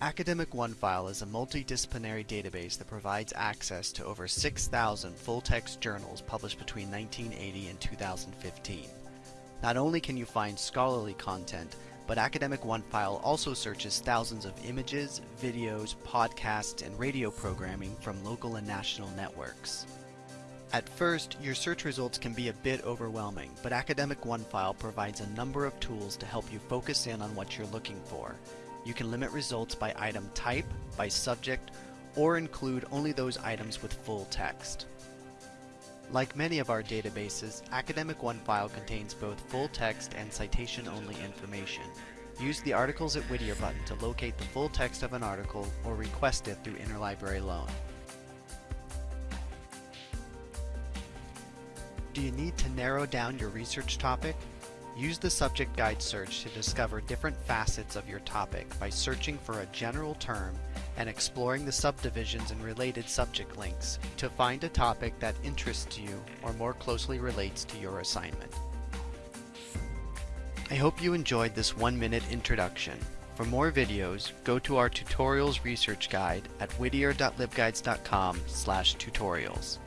Academic OneFile is a multidisciplinary database that provides access to over 6,000 full-text journals published between 1980 and 2015. Not only can you find scholarly content, but Academic OneFile also searches thousands of images, videos, podcasts, and radio programming from local and national networks. At first, your search results can be a bit overwhelming, but Academic OneFile provides a number of tools to help you focus in on what you're looking for. You can limit results by item type, by subject, or include only those items with full text. Like many of our databases, Academic OneFile contains both full text and citation-only information. Use the Articles at Whittier button to locate the full text of an article or request it through Interlibrary Loan. Do you need to narrow down your research topic? Use the subject guide search to discover different facets of your topic by searching for a general term and exploring the subdivisions and related subject links to find a topic that interests you or more closely relates to your assignment. I hope you enjoyed this one-minute introduction. For more videos, go to our tutorials research guide at whittier.libguides.com tutorials.